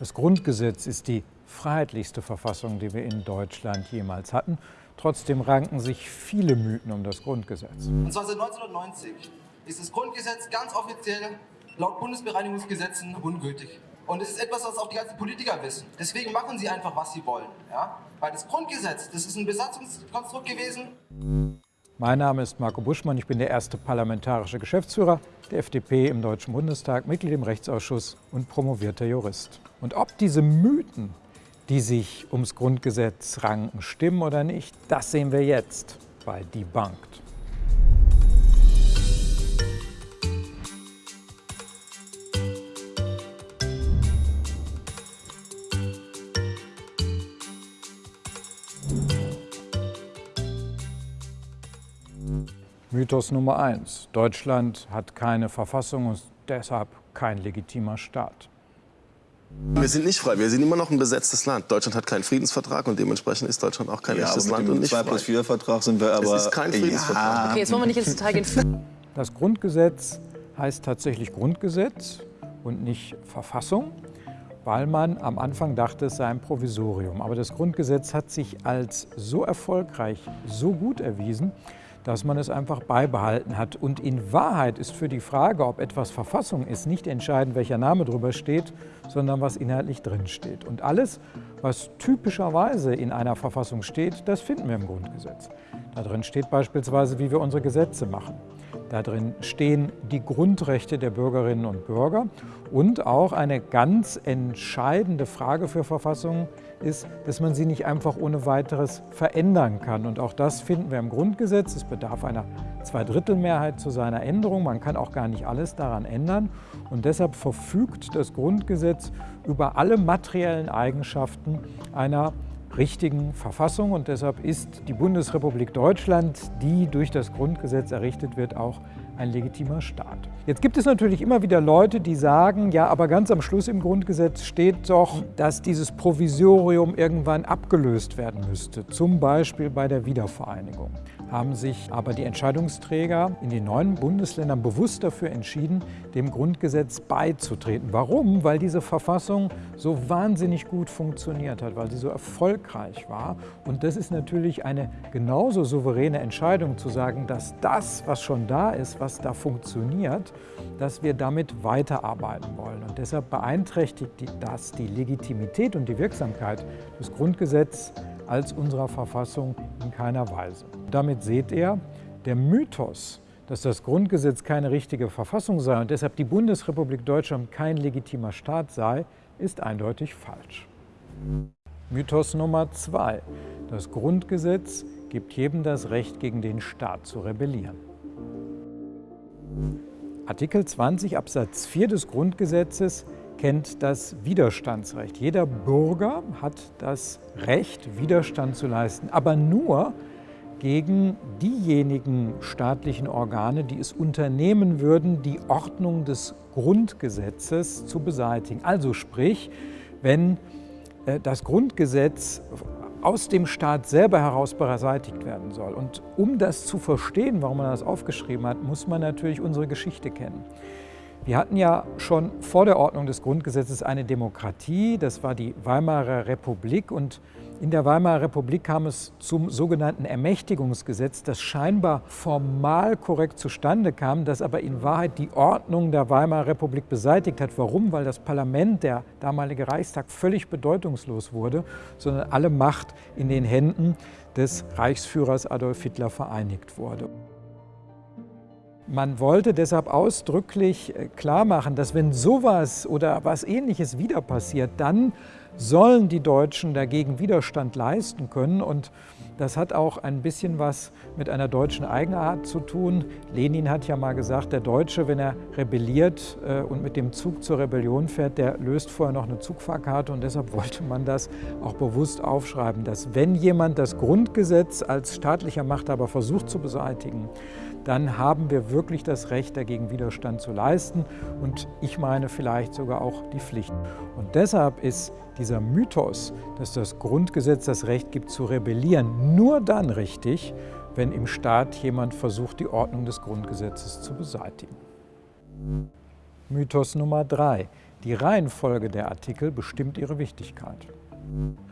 Das Grundgesetz ist die freiheitlichste Verfassung, die wir in Deutschland jemals hatten. Trotzdem ranken sich viele Mythen um das Grundgesetz. Und zwar seit 1990 ist das Grundgesetz ganz offiziell laut Bundesbereinigungsgesetzen ungültig. Und es ist etwas, was auch die ganzen Politiker wissen. Deswegen machen sie einfach, was sie wollen. Ja? Weil das Grundgesetz, das ist ein Besatzungskonstrukt gewesen. Mein Name ist Marco Buschmann, ich bin der erste parlamentarische Geschäftsführer der FDP im Deutschen Bundestag, Mitglied im Rechtsausschuss und promovierter Jurist. Und ob diese Mythen, die sich ums Grundgesetz ranken, stimmen oder nicht, das sehen wir jetzt bei Debunked. Mythos Nummer eins. Deutschland hat keine Verfassung und deshalb kein legitimer Staat. Wir sind nicht frei, wir sind immer noch ein besetztes Land. Deutschland hat keinen Friedensvertrag und dementsprechend ist Deutschland auch kein ja, echtes aber Land und nicht 2 plus 4 Vertrag sind wir aber... Es ist kein Friedensvertrag. Ja. Okay, jetzt wollen wir nicht ins Detail gehen. Das Grundgesetz heißt tatsächlich Grundgesetz und nicht Verfassung, weil man am Anfang dachte, es sei ein Provisorium. Aber das Grundgesetz hat sich als so erfolgreich, so gut erwiesen, dass man es einfach beibehalten hat. Und in Wahrheit ist für die Frage, ob etwas Verfassung ist, nicht entscheidend, welcher Name drüber steht, sondern was inhaltlich drin steht. Und alles, was typischerweise in einer Verfassung steht, das finden wir im Grundgesetz. Da drin steht beispielsweise, wie wir unsere Gesetze machen. Da drin stehen die Grundrechte der Bürgerinnen und Bürger und auch eine ganz entscheidende Frage für Verfassungen ist, dass man sie nicht einfach ohne weiteres verändern kann. Und auch das finden wir im Grundgesetz. Es bedarf einer Zweidrittelmehrheit zu seiner Änderung. Man kann auch gar nicht alles daran ändern. Und deshalb verfügt das Grundgesetz über alle materiellen Eigenschaften einer richtigen Verfassung. Und deshalb ist die Bundesrepublik Deutschland, die durch das Grundgesetz errichtet wird, auch ein legitimer Staat. Jetzt gibt es natürlich immer wieder Leute, die sagen, ja, aber ganz am Schluss im Grundgesetz steht doch, dass dieses Provisorium irgendwann abgelöst werden müsste, zum Beispiel bei der Wiedervereinigung haben sich aber die Entscheidungsträger in den neuen Bundesländern bewusst dafür entschieden, dem Grundgesetz beizutreten. Warum? Weil diese Verfassung so wahnsinnig gut funktioniert hat, weil sie so erfolgreich war. Und das ist natürlich eine genauso souveräne Entscheidung zu sagen, dass das, was schon da ist, was da funktioniert, dass wir damit weiterarbeiten wollen. Und deshalb beeinträchtigt das die Legitimität und die Wirksamkeit des Grundgesetzes als unserer Verfassung in keiner Weise. Damit seht ihr, der Mythos, dass das Grundgesetz keine richtige Verfassung sei und deshalb die Bundesrepublik Deutschland kein legitimer Staat sei, ist eindeutig falsch. Mythos Nummer zwei. Das Grundgesetz gibt jedem das Recht, gegen den Staat zu rebellieren. Artikel 20 Absatz 4 des Grundgesetzes kennt das Widerstandsrecht. Jeder Bürger hat das Recht, Widerstand zu leisten, aber nur gegen diejenigen staatlichen Organe, die es unternehmen würden, die Ordnung des Grundgesetzes zu beseitigen. Also sprich, wenn äh, das Grundgesetz aus dem Staat selber heraus beseitigt werden soll. Und um das zu verstehen, warum man das aufgeschrieben hat, muss man natürlich unsere Geschichte kennen. Wir hatten ja schon vor der Ordnung des Grundgesetzes eine Demokratie, das war die Weimarer Republik und in der Weimarer Republik kam es zum sogenannten Ermächtigungsgesetz, das scheinbar formal korrekt zustande kam, das aber in Wahrheit die Ordnung der Weimarer Republik beseitigt hat. Warum? Weil das Parlament, der damalige Reichstag, völlig bedeutungslos wurde, sondern alle Macht in den Händen des Reichsführers Adolf Hitler vereinigt wurde. Man wollte deshalb ausdrücklich äh, klar machen, dass wenn sowas oder was Ähnliches wieder passiert, dann sollen die Deutschen dagegen Widerstand leisten können. Und das hat auch ein bisschen was mit einer deutschen Eigenart zu tun. Lenin hat ja mal gesagt, der Deutsche, wenn er rebelliert äh, und mit dem Zug zur Rebellion fährt, der löst vorher noch eine Zugfahrkarte. Und deshalb wollte man das auch bewusst aufschreiben, dass wenn jemand das Grundgesetz als staatlicher Machthaber versucht zu beseitigen, dann haben wir wirklich das Recht, dagegen Widerstand zu leisten und ich meine vielleicht sogar auch die Pflicht. Und deshalb ist dieser Mythos, dass das Grundgesetz das Recht gibt zu rebellieren, nur dann richtig, wenn im Staat jemand versucht, die Ordnung des Grundgesetzes zu beseitigen. Mythos Nummer drei. Die Reihenfolge der Artikel bestimmt ihre Wichtigkeit.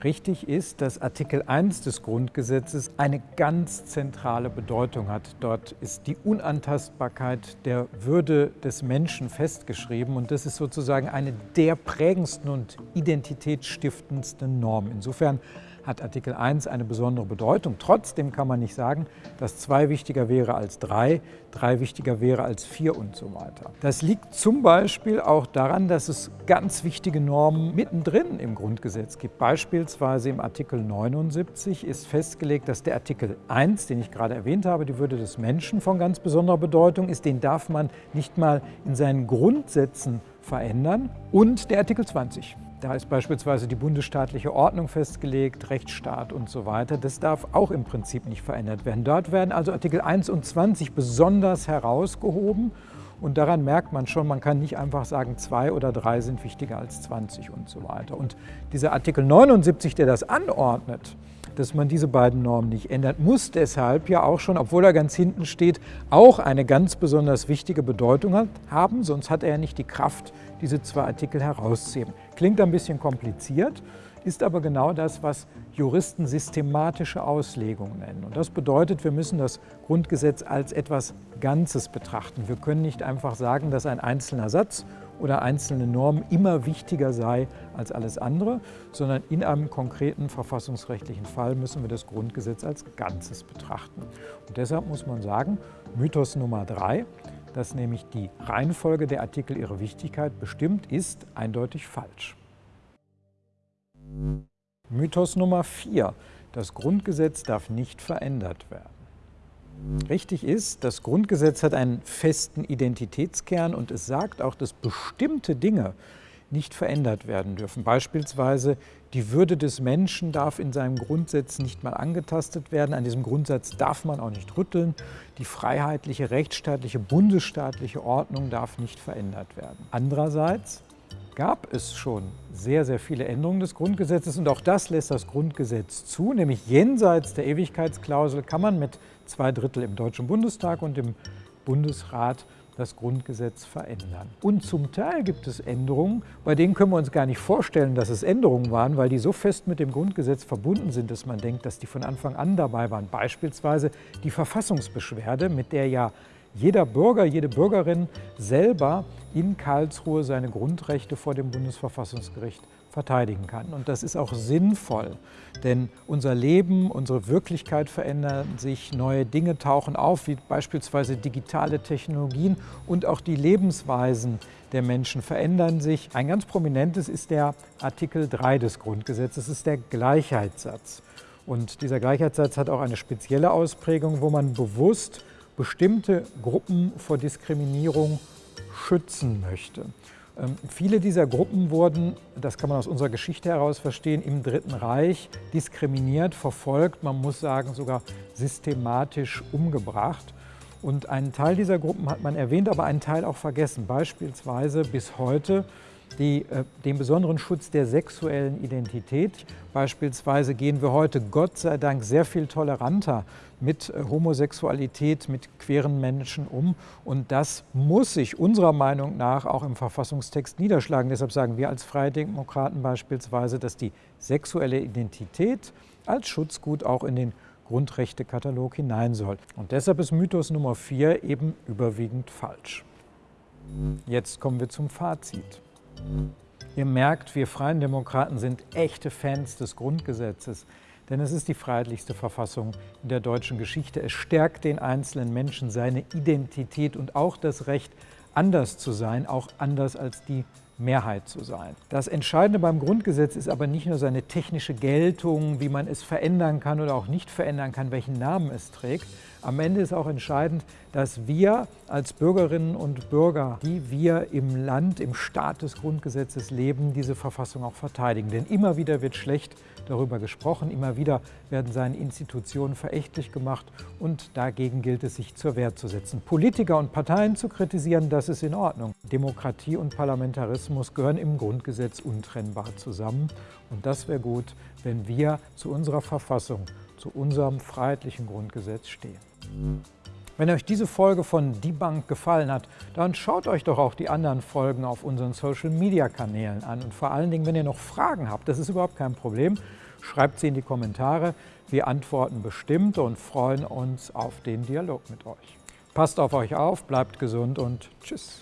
Richtig ist, dass Artikel 1 des Grundgesetzes eine ganz zentrale Bedeutung hat. Dort ist die Unantastbarkeit der Würde des Menschen festgeschrieben und das ist sozusagen eine der prägendsten und identitätsstiftendsten Normen. Insofern hat Artikel 1 eine besondere Bedeutung. Trotzdem kann man nicht sagen, dass 2 wichtiger wäre als 3, 3 wichtiger wäre als 4 und so weiter. Das liegt zum Beispiel auch daran, dass es ganz wichtige Normen mittendrin im Grundgesetz gibt. Beispielsweise im Artikel 79 ist festgelegt, dass der Artikel 1, den ich gerade erwähnt habe, die Würde des Menschen von ganz besonderer Bedeutung ist. Den darf man nicht mal in seinen Grundsätzen verändern. Und der Artikel 20. Da ist beispielsweise die bundesstaatliche Ordnung festgelegt, Rechtsstaat und so weiter. Das darf auch im Prinzip nicht verändert werden. Dort werden also Artikel 1 und 20 besonders herausgehoben. Und daran merkt man schon, man kann nicht einfach sagen, zwei oder drei sind wichtiger als 20 und so weiter. Und dieser Artikel 79, der das anordnet, dass man diese beiden Normen nicht ändert, muss deshalb ja auch schon, obwohl er ganz hinten steht, auch eine ganz besonders wichtige Bedeutung haben, sonst hat er ja nicht die Kraft, diese zwei Artikel herauszuheben. Klingt ein bisschen kompliziert, ist aber genau das, was Juristen systematische Auslegung nennen. Und das bedeutet, wir müssen das Grundgesetz als etwas Ganzes betrachten. Wir können nicht einfach sagen, dass ein einzelner Satz oder einzelne Normen immer wichtiger sei als alles andere, sondern in einem konkreten verfassungsrechtlichen Fall müssen wir das Grundgesetz als Ganzes betrachten. Und deshalb muss man sagen, Mythos Nummer drei, dass nämlich die Reihenfolge der Artikel ihre Wichtigkeit bestimmt, ist eindeutig falsch. Mythos Nummer 4. Das Grundgesetz darf nicht verändert werden. Richtig ist, das Grundgesetz hat einen festen Identitätskern und es sagt auch, dass bestimmte Dinge nicht verändert werden dürfen. Beispielsweise die Würde des Menschen darf in seinem Grundsatz nicht mal angetastet werden. An diesem Grundsatz darf man auch nicht rütteln. Die freiheitliche, rechtsstaatliche, bundesstaatliche Ordnung darf nicht verändert werden. Andererseits gab es schon sehr, sehr viele Änderungen des Grundgesetzes und auch das lässt das Grundgesetz zu, nämlich jenseits der Ewigkeitsklausel kann man mit zwei Drittel im Deutschen Bundestag und im Bundesrat das Grundgesetz verändern. Und zum Teil gibt es Änderungen, bei denen können wir uns gar nicht vorstellen, dass es Änderungen waren, weil die so fest mit dem Grundgesetz verbunden sind, dass man denkt, dass die von Anfang an dabei waren. Beispielsweise die Verfassungsbeschwerde, mit der ja jeder Bürger, jede Bürgerin selber in Karlsruhe seine Grundrechte vor dem Bundesverfassungsgericht verteidigen kann. Und das ist auch sinnvoll, denn unser Leben, unsere Wirklichkeit verändern sich, neue Dinge tauchen auf, wie beispielsweise digitale Technologien und auch die Lebensweisen der Menschen verändern sich. Ein ganz prominentes ist der Artikel 3 des Grundgesetzes, das ist der Gleichheitssatz. Und dieser Gleichheitssatz hat auch eine spezielle Ausprägung, wo man bewusst bestimmte Gruppen vor Diskriminierung schützen möchte. Ähm, viele dieser Gruppen wurden, das kann man aus unserer Geschichte heraus verstehen, im Dritten Reich diskriminiert, verfolgt, man muss sagen sogar systematisch umgebracht. Und einen Teil dieser Gruppen hat man erwähnt, aber einen Teil auch vergessen. Beispielsweise bis heute die, äh, den besonderen Schutz der sexuellen Identität. Beispielsweise gehen wir heute Gott sei Dank sehr viel toleranter mit äh, Homosexualität, mit queeren Menschen um. Und das muss sich unserer Meinung nach auch im Verfassungstext niederschlagen. Deshalb sagen wir als Freie Demokraten beispielsweise, dass die sexuelle Identität als Schutzgut auch in den Grundrechtekatalog hinein soll. Und deshalb ist Mythos Nummer 4 eben überwiegend falsch. Jetzt kommen wir zum Fazit. Ihr merkt, wir Freien Demokraten sind echte Fans des Grundgesetzes, denn es ist die freiheitlichste Verfassung in der deutschen Geschichte. Es stärkt den einzelnen Menschen seine Identität und auch das Recht, anders zu sein, auch anders als die Mehrheit zu sein. Das Entscheidende beim Grundgesetz ist aber nicht nur seine technische Geltung, wie man es verändern kann oder auch nicht verändern kann, welchen Namen es trägt. Am Ende ist auch entscheidend, dass wir als Bürgerinnen und Bürger, die wir im Land, im Staat des Grundgesetzes leben, diese Verfassung auch verteidigen. Denn immer wieder wird schlecht darüber gesprochen, immer wieder werden seine Institutionen verächtlich gemacht und dagegen gilt es, sich zur Wehr zu setzen. Politiker und Parteien zu kritisieren, das ist in Ordnung. Demokratie und Parlamentarismus gehören im Grundgesetz untrennbar zusammen und das wäre gut, wenn wir zu unserer Verfassung, zu unserem freiheitlichen Grundgesetz stehen. Wenn euch diese Folge von Die Bank gefallen hat, dann schaut euch doch auch die anderen Folgen auf unseren Social-Media-Kanälen an. Und vor allen Dingen, wenn ihr noch Fragen habt, das ist überhaupt kein Problem, schreibt sie in die Kommentare. Wir antworten bestimmt und freuen uns auf den Dialog mit euch. Passt auf euch auf, bleibt gesund und tschüss.